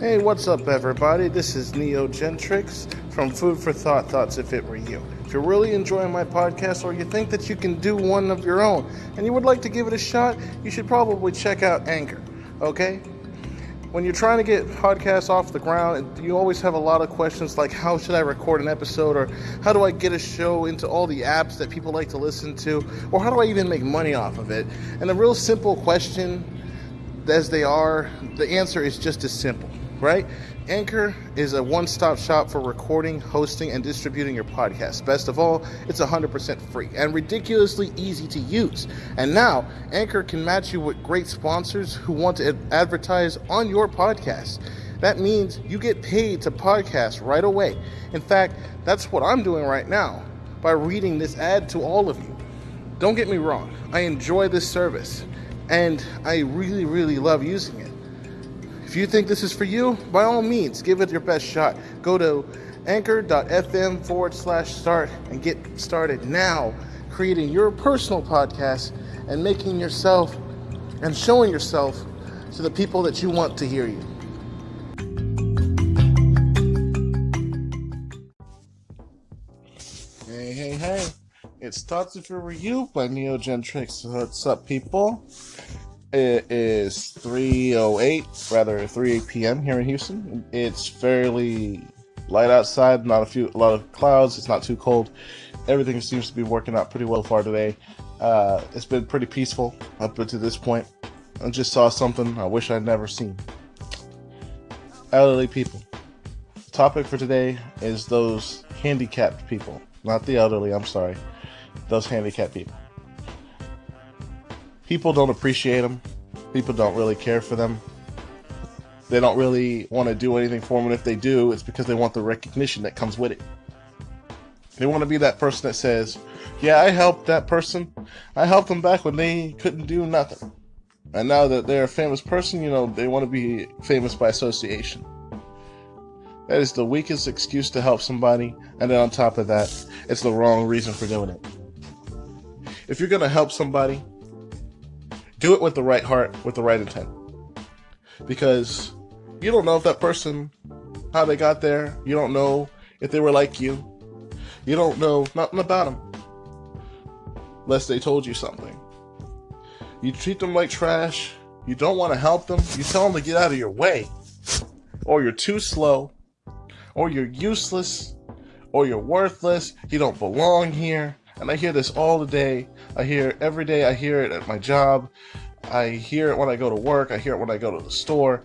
Hey, what's up, everybody? This is Neo Gentrix from Food for Thought Thoughts If It Were You. If you're really enjoying my podcast or you think that you can do one of your own and you would like to give it a shot, you should probably check out Anchor, okay? When you're trying to get podcasts off the ground, you always have a lot of questions like how should I record an episode or how do I get a show into all the apps that people like to listen to or how do I even make money off of it? And the real simple question as they are, the answer is just as simple right? Anchor is a one stop shop for recording, hosting, and distributing your podcast. Best of all, it's 100% free and ridiculously easy to use. And now, Anchor can match you with great sponsors who want to advertise on your podcast. That means you get paid to podcast right away. In fact, that's what I'm doing right now by reading this ad to all of you. Don't get me wrong, I enjoy this service and I really, really love using it. If you think this is for you, by all means, give it your best shot. Go to anchor.fm forward slash start and get started now creating your personal podcast and making yourself and showing yourself to the people that you want to hear you. Hey, hey, hey. It's Thoughts If It Were You by Neo Gentrix. What's up, people? It is 3:08, rather 3 p.m. here in Houston. It's fairly light outside, not a few, a lot of clouds. It's not too cold. Everything seems to be working out pretty well far today. Uh, it's been pretty peaceful up to this point. I just saw something I wish I'd never seen. Elderly people. The topic for today is those handicapped people, not the elderly. I'm sorry, those handicapped people people don't appreciate them. People don't really care for them. They don't really want to do anything for them. And if they do, it's because they want the recognition that comes with it. They want to be that person that says, Yeah, I helped that person. I helped them back when they couldn't do nothing. And now that they're a famous person, you know, they want to be famous by association. That is the weakest excuse to help somebody. And then on top of that, it's the wrong reason for doing it. If you're going to help somebody, do it with the right heart, with the right intent. Because you don't know if that person, how they got there. You don't know if they were like you. You don't know nothing about them. Unless they told you something. You treat them like trash. You don't want to help them. You tell them to get out of your way. Or you're too slow. Or you're useless. Or you're worthless. You don't belong here. And I hear this all the day. I hear every day. I hear it at my job. I hear it when I go to work. I hear it when I go to the store.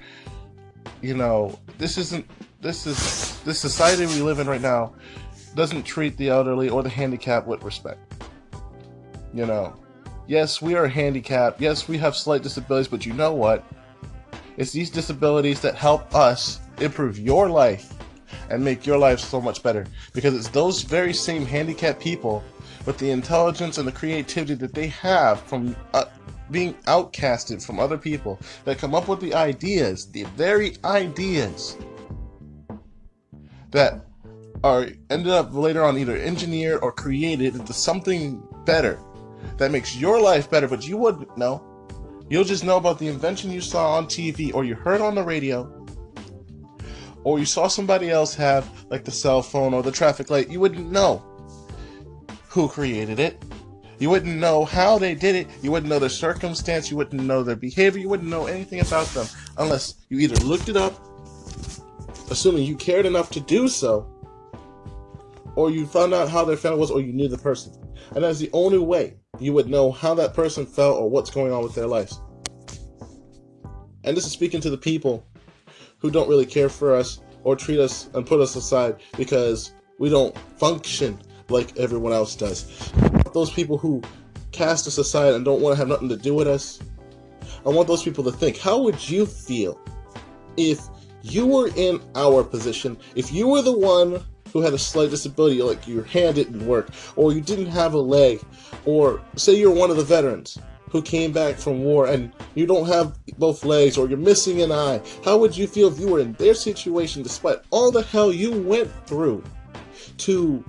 You know, this isn't. This is this society we live in right now doesn't treat the elderly or the handicapped with respect. You know, yes, we are handicapped. Yes, we have slight disabilities, but you know what? It's these disabilities that help us improve your life and make your life so much better because it's those very same handicapped people with the intelligence and the creativity that they have from uh, being outcasted from other people that come up with the ideas, the very ideas that are ended up later on either engineered or created into something better that makes your life better, but you wouldn't know. You'll just know about the invention you saw on TV or you heard on the radio or you saw somebody else have, like the cell phone or the traffic light. You wouldn't know who created it. You wouldn't know how they did it. You wouldn't know their circumstance. You wouldn't know their behavior. You wouldn't know anything about them unless you either looked it up, assuming you cared enough to do so, or you found out how their family was, or you knew the person. And that's the only way you would know how that person felt or what's going on with their lives. And this is speaking to the people who don't really care for us or treat us and put us aside because we don't function like everyone else does. Those people who cast us aside and don't want to have nothing to do with us. I want those people to think, how would you feel if you were in our position, if you were the one who had a slight disability, like your hand didn't work, or you didn't have a leg, or say you're one of the veterans who came back from war and you don't have both legs or you're missing an eye, how would you feel if you were in their situation despite all the hell you went through to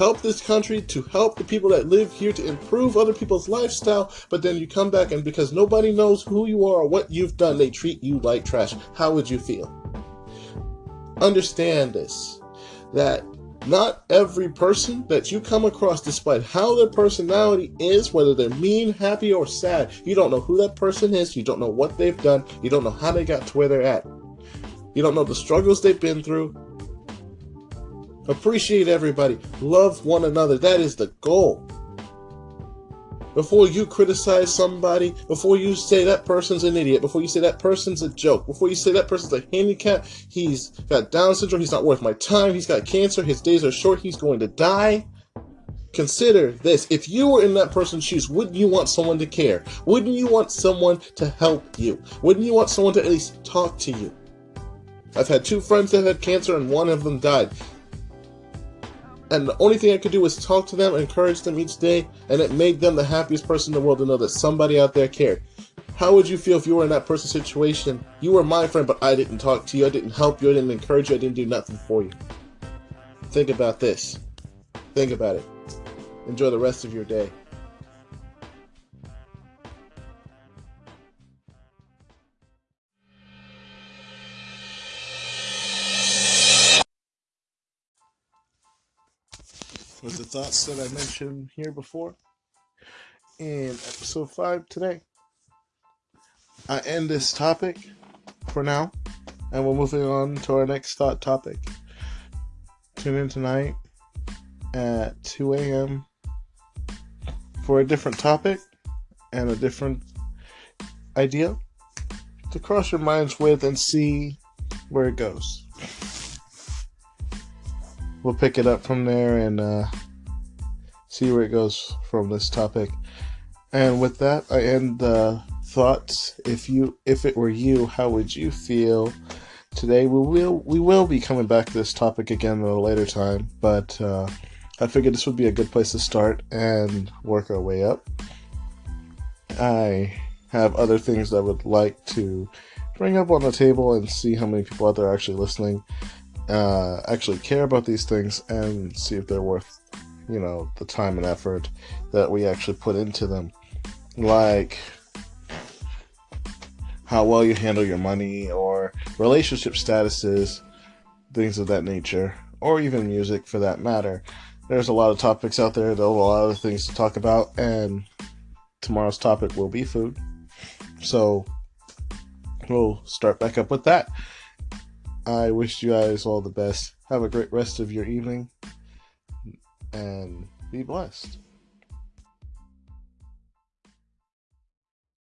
help this country, to help the people that live here, to improve other people's lifestyle, but then you come back and because nobody knows who you are or what you've done, they treat you like trash. How would you feel? Understand this that not every person that you come across, despite how their personality is, whether they're mean, happy, or sad, you don't know who that person is, you don't know what they've done, you don't know how they got to where they're at. You don't know the struggles they've been through. Appreciate everybody. Love one another. That is the goal. Before you criticize somebody, before you say that person's an idiot, before you say that person's a joke, before you say that person's a handicap, he's got Down syndrome, he's not worth my time, he's got cancer, his days are short, he's going to die. Consider this. If you were in that person's shoes, wouldn't you want someone to care? Wouldn't you want someone to help you? Wouldn't you want someone to at least talk to you? I've had two friends that had cancer and one of them died. And the only thing I could do was talk to them, encourage them each day, and it made them the happiest person in the world to know that somebody out there cared. How would you feel if you were in that person's situation? You were my friend, but I didn't talk to you, I didn't help you, I didn't encourage you, I didn't do nothing for you. Think about this. Think about it. Enjoy the rest of your day. With the thoughts that I mentioned here before in episode 5 today. I end this topic for now, and we're moving on to our next thought topic. Tune in tonight at 2 a.m. for a different topic and a different idea to cross your minds with and see where it goes we'll pick it up from there and uh, see where it goes from this topic. And with that, I end the thoughts. If you, if it were you, how would you feel today? We will, we will be coming back to this topic again at a later time, but uh, I figured this would be a good place to start and work our way up. I have other things that I would like to bring up on the table and see how many people out there are actually listening uh, actually care about these things and see if they're worth, you know, the time and effort that we actually put into them. Like how well you handle your money or relationship statuses, things of that nature, or even music for that matter. There's a lot of topics out there, there's a lot of things to talk about, and tomorrow's topic will be food. So we'll start back up with that. I wish you guys all the best. Have a great rest of your evening and be blessed.